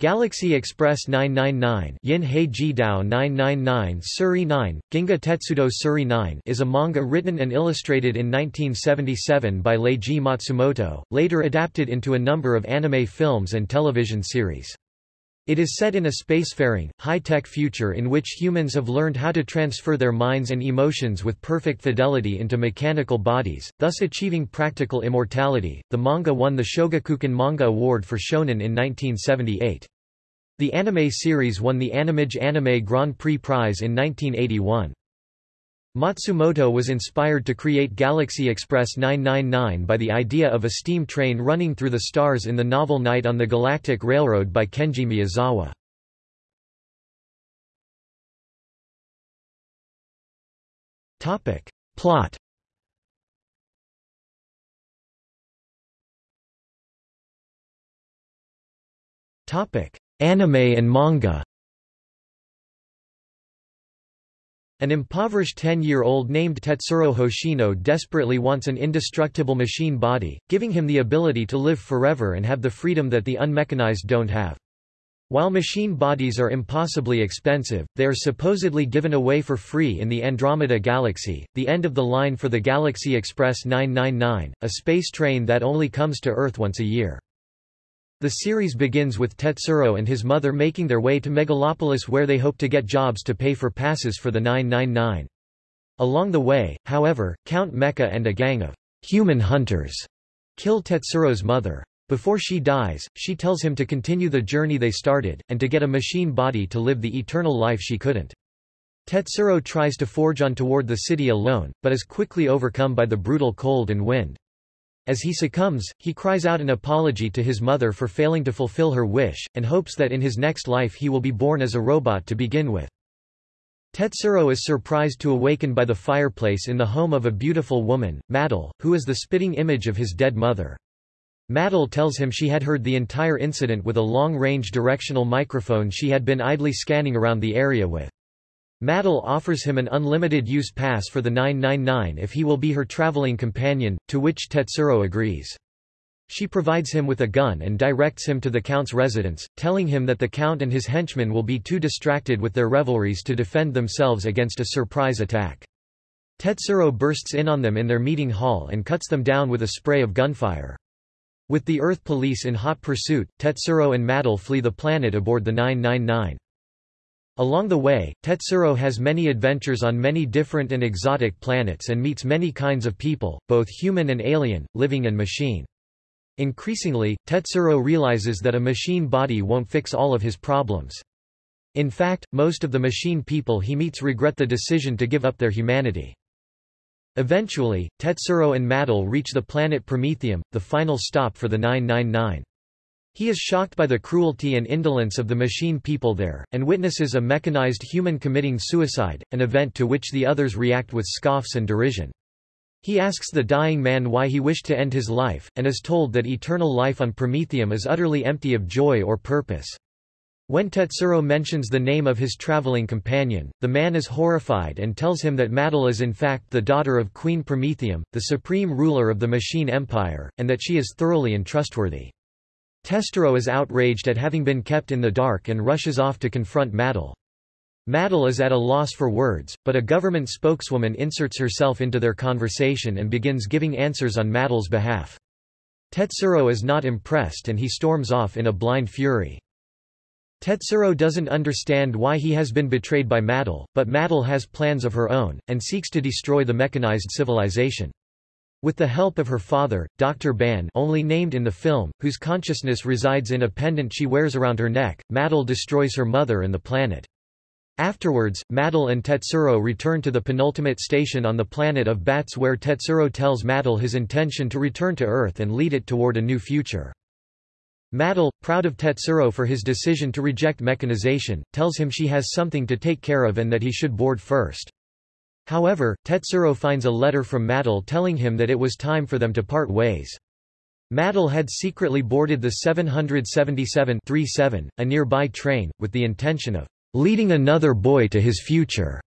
Galaxy Express 999 Yin Hei Jidao 999 Suri 9, Ginga Tetsudo Suri 9 is a manga written and illustrated in 1977 by Leiji Matsumoto, later adapted into a number of anime films and television series. It is set in a spacefaring, high-tech future in which humans have learned how to transfer their minds and emotions with perfect fidelity into mechanical bodies, thus achieving practical immortality. The manga won the Shogakukan Manga Award for Shonen in 1978. The anime series won the Animage Anime Grand Prix Prize in 1981. Matsumoto was inspired to create Galaxy Express 999 by the idea of a steam train running through the stars in the novel Night on the Galactic Railroad by Kenji Miyazawa. Plot Anime and manga An impoverished 10-year-old named Tetsuro Hoshino desperately wants an indestructible machine body, giving him the ability to live forever and have the freedom that the unmechanized don't have. While machine bodies are impossibly expensive, they are supposedly given away for free in the Andromeda Galaxy, the end of the line for the Galaxy Express 999, a space train that only comes to Earth once a year. The series begins with Tetsuro and his mother making their way to Megalopolis where they hope to get jobs to pay for passes for the 999. Along the way, however, Count Mecha and a gang of human hunters kill Tetsuro's mother. Before she dies, she tells him to continue the journey they started, and to get a machine body to live the eternal life she couldn't. Tetsuro tries to forge on toward the city alone, but is quickly overcome by the brutal cold and wind. As he succumbs, he cries out an apology to his mother for failing to fulfill her wish, and hopes that in his next life he will be born as a robot to begin with. Tetsuro is surprised to awaken by the fireplace in the home of a beautiful woman, Maetel, who is the spitting image of his dead mother. Maetel tells him she had heard the entire incident with a long-range directional microphone she had been idly scanning around the area with. Maetel offers him an unlimited use pass for the 999 if he will be her traveling companion, to which Tetsuro agrees. She provides him with a gun and directs him to the Count's residence, telling him that the Count and his henchmen will be too distracted with their revelries to defend themselves against a surprise attack. Tetsuro bursts in on them in their meeting hall and cuts them down with a spray of gunfire. With the Earth police in hot pursuit, Tetsuro and Maetel flee the planet aboard the 999. Along the way, Tetsuro has many adventures on many different and exotic planets and meets many kinds of people, both human and alien, living and machine. Increasingly, Tetsuro realizes that a machine body won't fix all of his problems. In fact, most of the machine people he meets regret the decision to give up their humanity. Eventually, Tetsuro and Maetel reach the planet Promethium, the final stop for the 999. He is shocked by the cruelty and indolence of the machine people there, and witnesses a mechanized human committing suicide, an event to which the others react with scoffs and derision. He asks the dying man why he wished to end his life, and is told that eternal life on Promethium is utterly empty of joy or purpose. When Tetsuro mentions the name of his traveling companion, the man is horrified and tells him that Maetel is in fact the daughter of Queen Promethium, the supreme ruler of the Machine Empire, and that she is thoroughly untrustworthy. Tetsuro is outraged at having been kept in the dark and rushes off to confront Maetel. Maetel is at a loss for words, but a government spokeswoman inserts herself into their conversation and begins giving answers on Maetel's behalf. Tetsuro is not impressed and he storms off in a blind fury. Tetsuro doesn't understand why he has been betrayed by Maetel, but Maetel has plans of her own, and seeks to destroy the mechanized civilization. With the help of her father, Dr. Ban only named in the film, whose consciousness resides in a pendant she wears around her neck, Maetel destroys her mother and the planet. Afterwards, Maetel and Tetsuro return to the penultimate station on the planet of Bats where Tetsuro tells Maetel his intention to return to Earth and lead it toward a new future. Maetel, proud of Tetsuro for his decision to reject mechanization, tells him she has something to take care of and that he should board first. However, Tetsuro finds a letter from Maetel telling him that it was time for them to part ways. Maetel had secretly boarded the 777-37, a nearby train, with the intention of leading another boy to his future.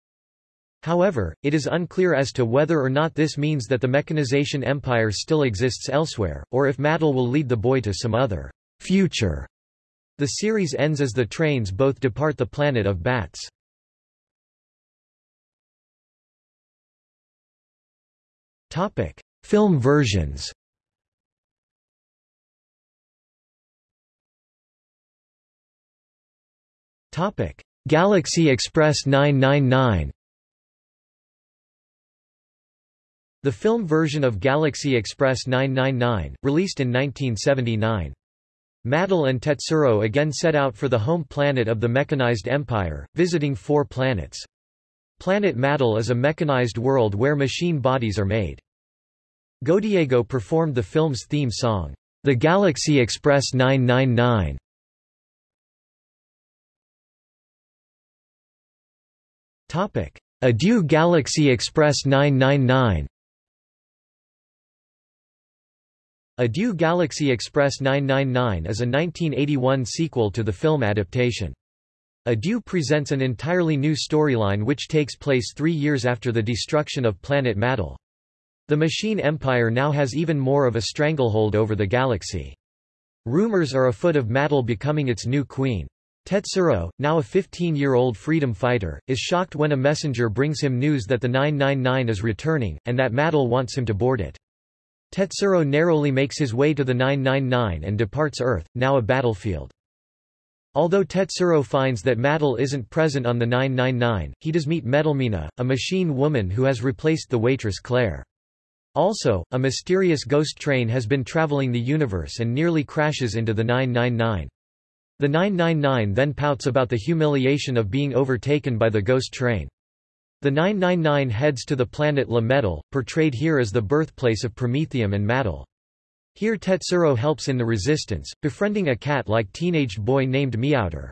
However, it is unclear as to whether or not this means that the mechanization empire still exists elsewhere, or if Maetel will lead the boy to some other future. The series ends as the trains both depart the planet of bats. Topic: Film versions. Topic: Galaxy Express 999. The film version of Galaxy Express 999, released in 1979. Maetel and Tetsuro again set out for the home planet of the mechanized empire, visiting four planets. Planet Maetel is a mechanized world where machine bodies are made. Godiego performed the film's theme song, The Galaxy Express 999. Topic: Adieu Galaxy Express 999 Adieu Galaxy Express 999 is a 1981 sequel to the film adaptation. Adieu presents an entirely new storyline which takes place three years after the destruction of planet Maetel. The Machine Empire now has even more of a stranglehold over the galaxy. Rumors are afoot of Maetel becoming its new queen. Tetsuro, now a 15-year-old freedom fighter, is shocked when a messenger brings him news that the 999 is returning, and that Maetel wants him to board it. Tetsuro narrowly makes his way to the 999 and departs Earth, now a battlefield. Although Tetsuro finds that Maetel isn't present on the 999, he does meet Metalmina, a machine woman who has replaced the waitress Claire. Also, a mysterious ghost train has been traveling the universe and nearly crashes into the 999. The 999 then pouts about the humiliation of being overtaken by the ghost train. The 999 heads to the planet La Metal, portrayed here as the birthplace of Promethium and Maetel. Here Tetsuro helps in the resistance, befriending a cat-like teenaged boy named Meowder.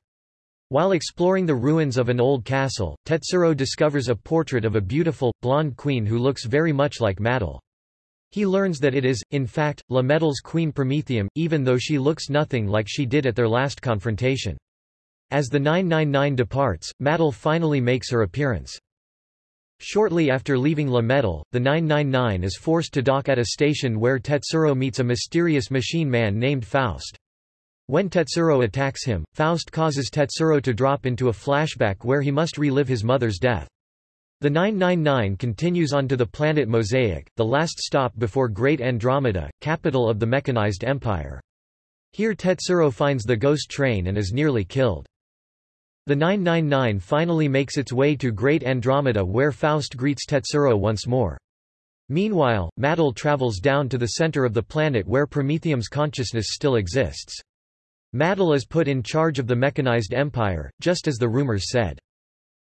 While exploring the ruins of an old castle, Tetsuro discovers a portrait of a beautiful, blonde queen who looks very much like Maetel. He learns that it is, in fact, La Metal's queen Promethium, even though she looks nothing like she did at their last confrontation. As the 999 departs, Maetel finally makes her appearance. Shortly after leaving La Metal, the 999 is forced to dock at a station where Tetsuro meets a mysterious machine man named Faust. When Tetsuro attacks him, Faust causes Tetsuro to drop into a flashback where he must relive his mother's death. The 999 continues on to the planet Mosaic, the last stop before Great Andromeda, capital of the mechanized empire. Here Tetsuro finds the ghost train and is nearly killed. The 999 finally makes its way to Great Andromeda where Faust greets Tetsuro once more. Meanwhile, Maetel travels down to the center of the planet where Promethium's consciousness still exists. Maetel is put in charge of the mechanized empire, just as the rumors said.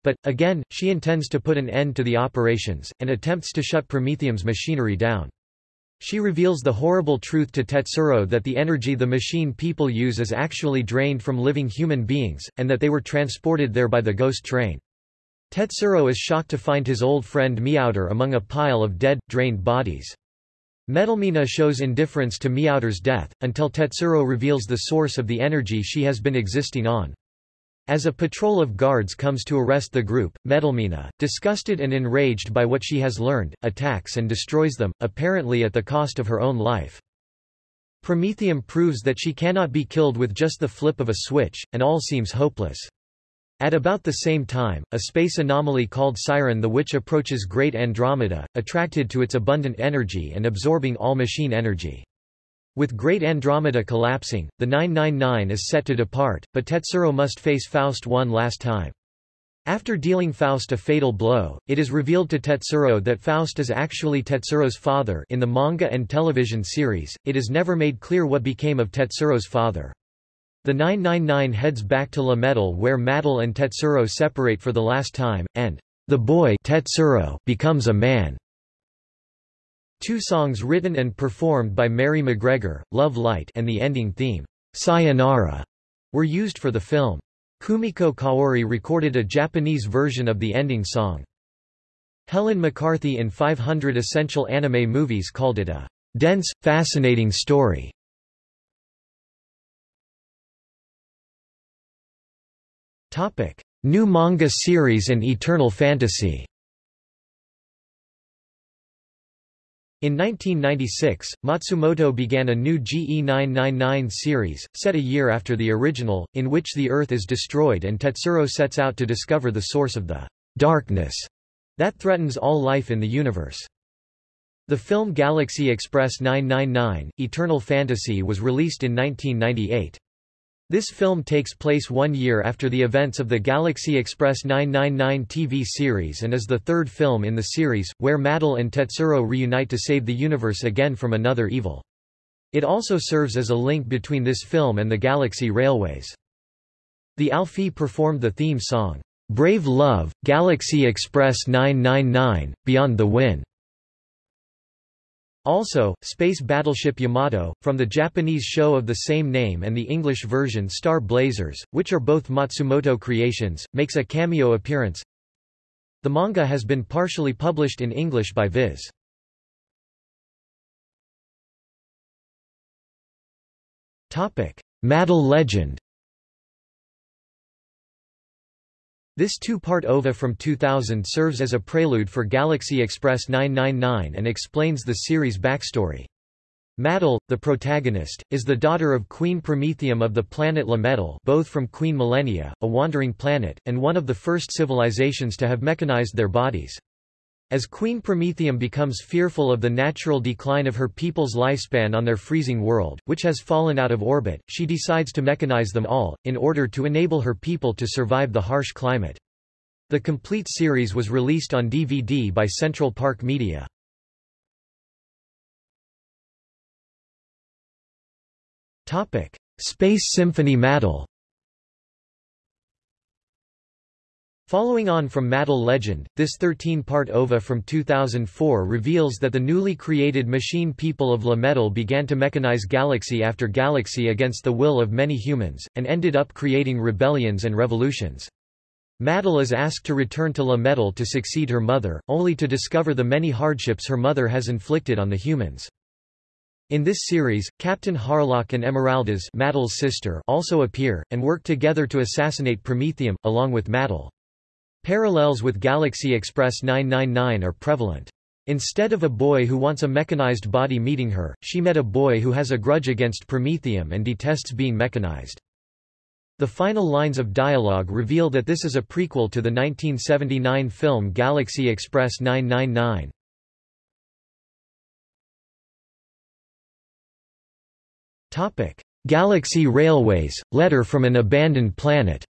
But, again, she intends to put an end to the operations, and attempts to shut Promethium's machinery down. She reveals the horrible truth to Tetsuro that the energy the machine people use is actually drained from living human beings, and that they were transported there by the ghost train. Tetsuro is shocked to find his old friend Meowder among a pile of dead, drained bodies. Metalmina shows indifference to Meowder's death, until Tetsuro reveals the source of the energy she has been existing on. As a patrol of guards comes to arrest the group, Metalmina, disgusted and enraged by what she has learned, attacks and destroys them, apparently at the cost of her own life. Promethium proves that she cannot be killed with just the flip of a switch, and all seems hopeless. At about the same time, a space anomaly called Siren the Witch approaches Great Andromeda, attracted to its abundant energy and absorbing all machine energy. With Great Andromeda collapsing, the 999 is set to depart, but Tetsuro must face Faust one last time. After dealing Faust a fatal blow, it is revealed to Tetsuro that Faust is actually Tetsuro's father in the manga and television series, it is never made clear what became of Tetsuro's father. The 999 heads back to La Metal where Maetel and Tetsuro separate for the last time, and the boy Tetsuro becomes a man. Two songs written and performed by Mary McGregor, Love Light and the ending theme, Sayonara, were used for the film. Kumiko Kaori recorded a Japanese version of the ending song. Helen McCarthy in 500 Essential Anime Movies called it a dense, fascinating story. New manga series and Eternal Fantasy In 1996, Matsumoto began a new GE999 series, set a year after the original, in which the Earth is destroyed and Tetsuro sets out to discover the source of the darkness that threatens all life in the universe. The film Galaxy Express 999, Eternal Fantasy was released in 1998. This film takes place one year after the events of the Galaxy Express 999 TV series and is the third film in the series, where Maetel and Tetsuro reunite to save the universe again from another evil. It also serves as a link between this film and the Galaxy Railways. The Alfee performed the theme song, Brave Love, Galaxy Express 999, Beyond the Win. Also, Space Battleship Yamato, from the Japanese show of the same name and the English version Star Blazers, which are both Matsumoto creations, makes a cameo appearance. The manga has been partially published in English by Viz. Maetel legend This two-part OVA from 2000 serves as a prelude for Galaxy Express 999 and explains the series' backstory. Maetel, the protagonist, is the daughter of Queen Promethium of the planet La Metal both from Queen Millennia, a wandering planet, and one of the first civilizations to have mechanized their bodies. As Queen Promethium becomes fearful of the natural decline of her people's lifespan on their freezing world, which has fallen out of orbit, she decides to mechanize them all, in order to enable her people to survive the harsh climate. The complete series was released on DVD by Central Park Media. Space Symphony Maetel Following on from Maetel Legend, this 13-part OVA from 2004 reveals that the newly created machine people of La Metal began to mechanize galaxy after galaxy against the will of many humans, and ended up creating rebellions and revolutions. Maetel is asked to return to La Metal to succeed her mother, only to discover the many hardships her mother has inflicted on the humans. In this series, Captain Harlock and Emeraldas Maetel's sister also appear, and work together to assassinate Promethium, along with Maetel. Parallels with Galaxy Express 999 are prevalent. Instead of a boy who wants a mechanized body meeting her, she met a boy who has a grudge against Promethium and detests being mechanized. The final lines of dialogue reveal that this is a prequel to the 1979 film Galaxy Express 999. Topic: Galaxy Railways, Letter from an Abandoned Planet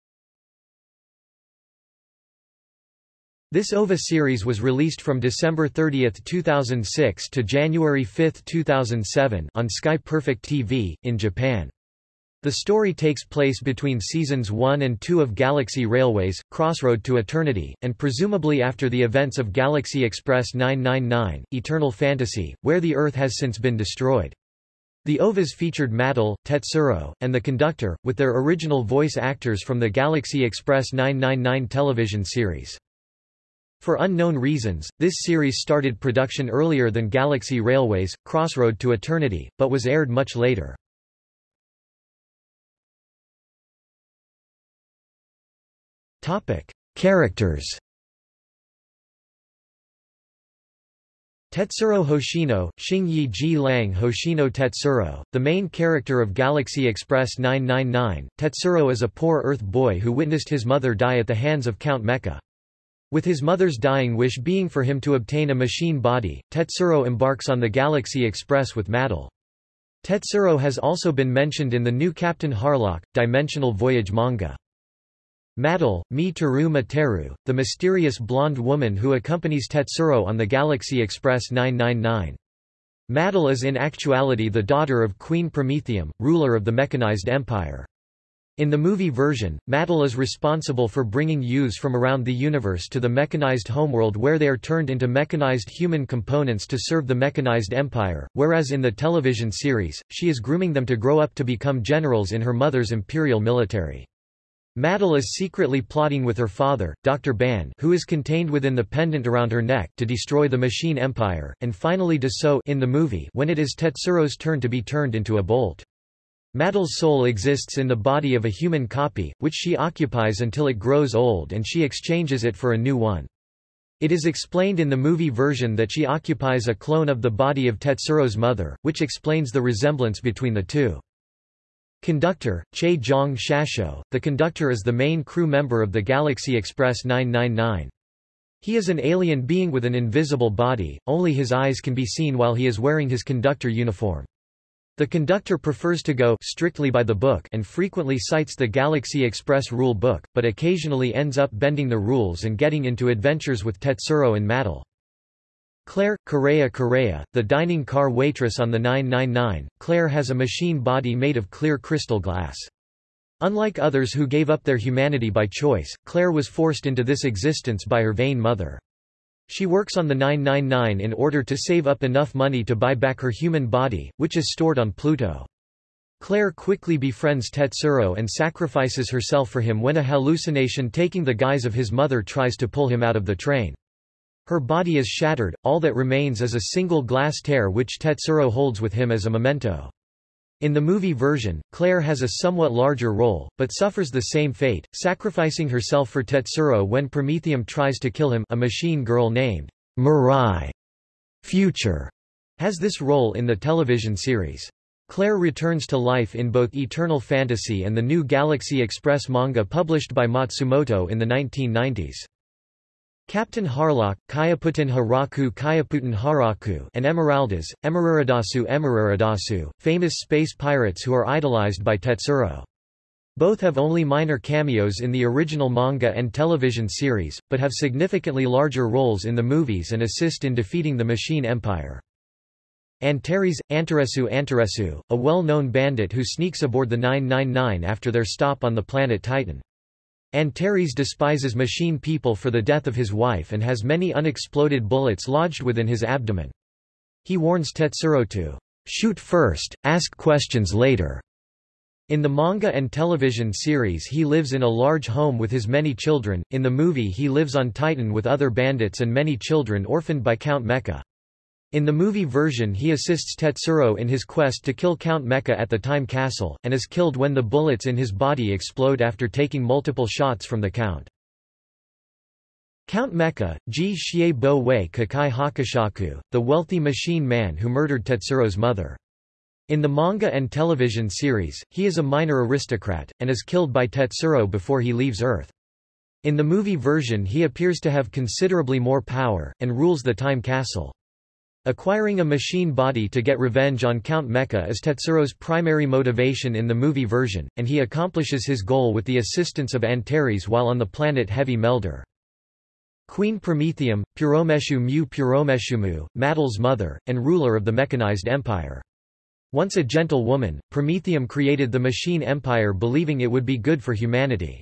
This OVA series was released from December 30, 2006 to January 5, 2007 on Sky Perfect TV, in Japan. The story takes place between seasons 1 and 2 of Galaxy Railways, Crossroad to Eternity, and presumably after the events of Galaxy Express 999, Eternal Fantasy, where the Earth has since been destroyed. The OVAs featured Maetel, Tetsuro, and the conductor, with their original voice actors from the Galaxy Express 999 television series. For unknown reasons, this series started production earlier than Galaxy Railways, Crossroad to Eternity, but was aired much later. Characters Tetsuro Hoshino, Xingyi Ji Lang Hoshino Tetsuro, the main character of Galaxy Express 999, Tetsuro is a poor Earth boy who witnessed his mother die at the hands of Count Mecha. With his mother's dying wish being for him to obtain a machine body, Tetsuro embarks on the Galaxy Express with Maetel. Tetsuro has also been mentioned in the new Captain Harlock, Dimensional Voyage manga. Maetel, Mi Teru Materu, the mysterious blonde woman who accompanies Tetsuro on the Galaxy Express 999. Maetel is in actuality the daughter of Queen Promethium, ruler of the mechanized empire. In the movie version, Maetel is responsible for bringing youths from around the universe to the mechanized homeworld where they are turned into mechanized human components to serve the mechanized empire, whereas in the television series, she is grooming them to grow up to become generals in her mother's imperial military. Maetel is secretly plotting with her father, Dr. Ban who is contained within the pendant around her neck to destroy the machine empire, and finally does so in the movie when it is Tetsuro's turn to be turned into a bolt. Maetel's soul exists in the body of a human copy, which she occupies until it grows old and she exchanges it for a new one. It is explained in the movie version that she occupies a clone of the body of Tetsuro's mother, which explains the resemblance between the two. Conductor, Che Jong Shasho. The conductor is the main crew member of the Galaxy Express 999. He is an alien being with an invisible body, only his eyes can be seen while he is wearing his conductor uniform. The conductor prefers to go strictly by the book and frequently cites the Galaxy Express rule book, but occasionally ends up bending the rules and getting into adventures with Tetsuro and Maetel. Claire, Correa Correa, the dining car waitress on the 999, Claire has a machine body made of clear crystal glass. Unlike others who gave up their humanity by choice, Claire was forced into this existence by her vain mother. She works on the 999 in order to save up enough money to buy back her human body, which is stored on Pluto. Claire quickly befriends Tetsuro and sacrifices herself for him when a hallucination taking the guise of his mother tries to pull him out of the train. Her body is shattered, all that remains is a single glass tear which Tetsuro holds with him as a memento. In the movie version, Claire has a somewhat larger role, but suffers the same fate, sacrificing herself for Tetsuro when Promethium tries to kill him a machine girl named Mirai Future has this role in the television series. Claire returns to life in both Eternal Fantasy and the new Galaxy Express manga published by Matsumoto in the 1990s. Captain Harlock, Kayaputin Haraku Kayaputin Haraku and Emeraldas, Emeraridasu Emeraridasu, famous space pirates who are idolized by Tetsuro. Both have only minor cameos in the original manga and television series, but have significantly larger roles in the movies and assist in defeating the Machine Empire. Antares, Antaresu Antaresu, a well-known bandit who sneaks aboard the 999 after their stop on the planet Titan. Antares despises machine people for the death of his wife and has many unexploded bullets lodged within his abdomen. He warns Tetsuro to shoot first, ask questions later. In the manga and television series he lives in a large home with his many children, in the movie he lives on Titan with other bandits and many children orphaned by Count Mecha. In the movie version he assists Tetsuro in his quest to kill Count Mecha at the Time Castle, and is killed when the bullets in his body explode after taking multiple shots from the Count. Count Mecha, Ji Xie Bo Wei Kakai Hakushaku, the wealthy machine man who murdered Tetsuro's mother. In the manga and television series, he is a minor aristocrat, and is killed by Tetsuro before he leaves Earth. In the movie version he appears to have considerably more power, and rules the Time Castle. Acquiring a machine body to get revenge on Count Mecha is Tetsuro's primary motivation in the movie version, and he accomplishes his goal with the assistance of Antares while on the planet Heavy Melder. Queen Promethium, Puromeshu Mu Puromeshumu, Maetel's mother, and ruler of the mechanized empire. Once a gentle woman, Promethium created the machine empire believing it would be good for humanity.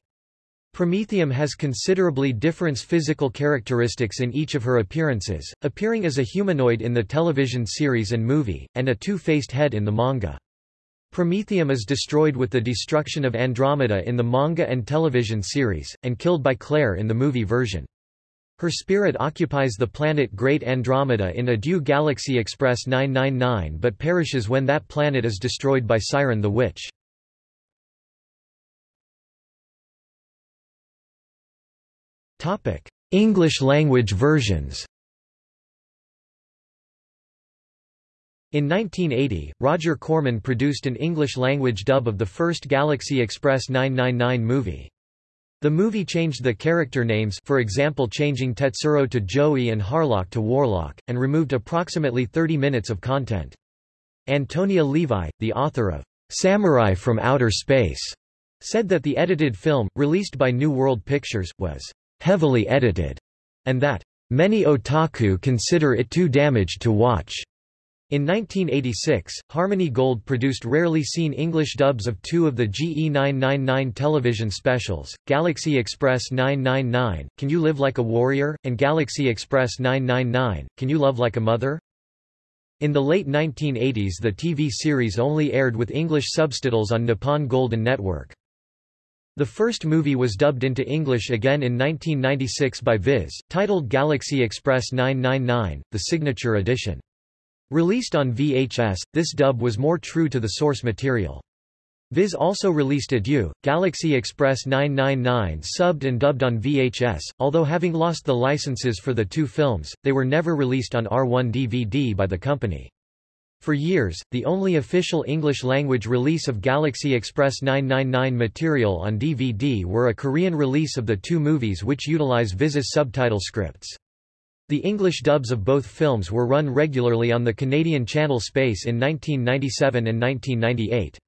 Promethium has considerably different physical characteristics in each of her appearances, appearing as a humanoid in the television series and movie, and a two-faced head in the manga. Promethium is destroyed with the destruction of Andromeda in the manga and television series, and killed by Claire in the movie version. Her spirit occupies the planet Great Andromeda in Adieu Galaxy Express 999 but perishes when that planet is destroyed by Siren the Witch. Topic: English language versions. In 1980, Roger Corman produced an English-language dub of the first Galaxy Express 999 movie. The movie changed the character names for example changing Tetsuro to Joey and Harlock to Warlock, and removed approximately 30 minutes of content. Antonia Levi, the author of Samurai from Outer Space, said that the edited film, released by New World Pictures, was heavily edited, and that many otaku consider it too damaged to watch. In 1986, Harmony Gold produced rarely seen English dubs of two of the GE999 television specials, Galaxy Express 999, Can You Live Like a Warrior? and Galaxy Express 999, Can You Love Like a Mother? In the late 1980s the TV series only aired with English subtitles on Nippon Golden Network. The first movie was dubbed into English again in 1996 by Viz, titled Galaxy Express 999, the signature edition. Released on VHS, this dub was more true to the source material. Viz also released Adieu, Galaxy Express 999 subbed and dubbed on VHS, although having lost the licenses for the two films, they were never released on R1 DVD by the company. For years, the only official English-language release of Galaxy Express 999 material on DVD were a Korean release of the two movies which utilize Viz's subtitle scripts. The English dubs of both films were run regularly on the Canadian channel Space in 1997 and 1998.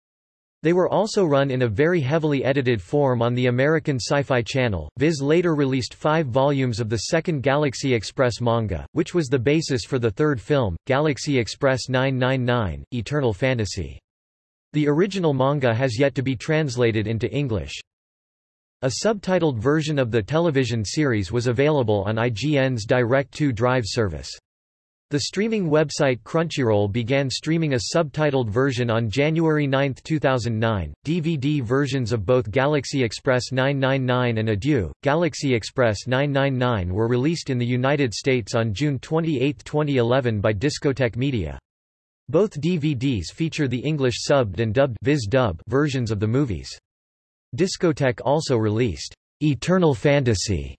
They were also run in a very heavily edited form on the American Sci-Fi Channel. Viz later released five volumes of the second Galaxy Express manga, which was the basis for the third film, Galaxy Express 999, Eternal Fantasy. The original manga has yet to be translated into English. A subtitled version of the television series was available on IGN's Direct2 Drive service. The streaming website Crunchyroll began streaming a subtitled version on January 9, 2009. DVD versions of both Galaxy Express 999 and Adieu, Galaxy Express 999 were released in the United States on June 28, 2011 by Discotek Media. Both DVDs feature the English subbed and dubbed Viz dub versions of the movies. Discotek also released Eternal Fantasy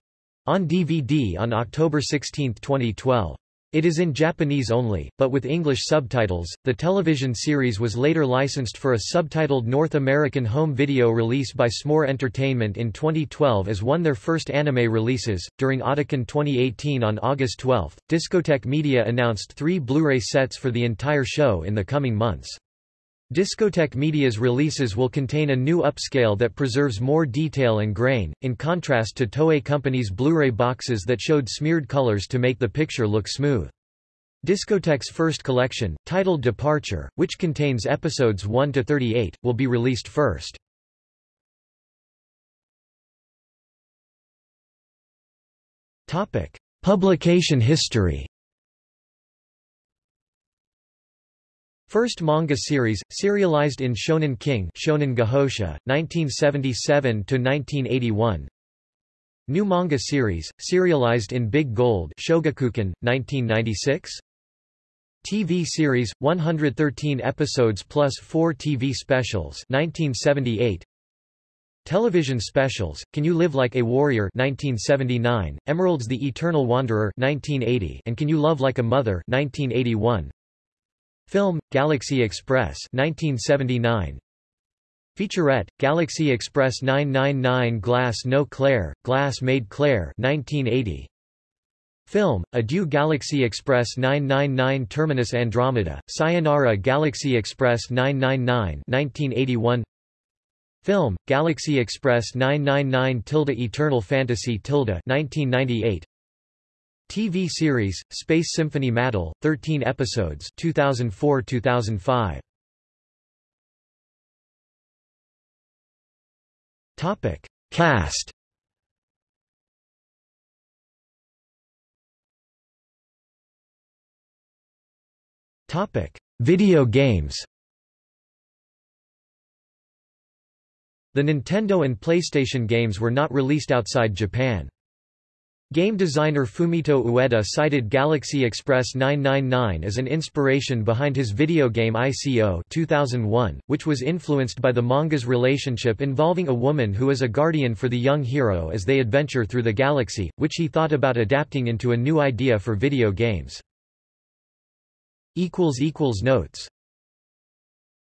on DVD on October 16, 2012. It is in Japanese only, but with English subtitles. The television series was later licensed for a subtitled North American home video release by S'more Entertainment in 2012 as one of their first anime releases. During Otakon 2018 on August 12, Discotek Media announced three Blu-ray sets for the entire show in the coming months. Discotek Media's releases will contain a new upscale that preserves more detail and grain, in contrast to Toei Company's Blu-ray boxes that showed smeared colors to make the picture look smooth. Discotek's first collection, titled Departure, which contains episodes 1 to 38, will be released first. Topic: Publication history. First manga series, serialized in Shonen King Shonen Gahosha, 1977–1981 New manga series, serialized in Big Gold Shogakukan, 1996 TV series, 113 episodes plus 4 TV specials 1978 Television specials, Can You Live Like a Warrior 1979, Emeraldas The Eternal Wanderer 1980, and Can You Love Like a Mother 1981 Film, Galaxy Express 1979. Featurette, Galaxy Express 999 Glass No Claire, Glass Made Claire 1980. Film, Adieu Galaxy Express 999 Terminus Andromeda, Sayonara Galaxy Express 999 1981. Film, Galaxy Express 999 Tilde Eternal Fantasy Tilde 1998. TV series, Space Symphony Maetel, 13 episodes 2004-2005. Topic. Cast Topic. Video games The Nintendo and PlayStation games were not released outside Japan. Game designer Fumito Ueda cited Galaxy Express 999 as an inspiration behind his video game ICO 2001, which was influenced by the manga's relationship involving a woman who is a guardian for the young hero as they adventure through the galaxy, which he thought about adapting into a new idea for video games. Notes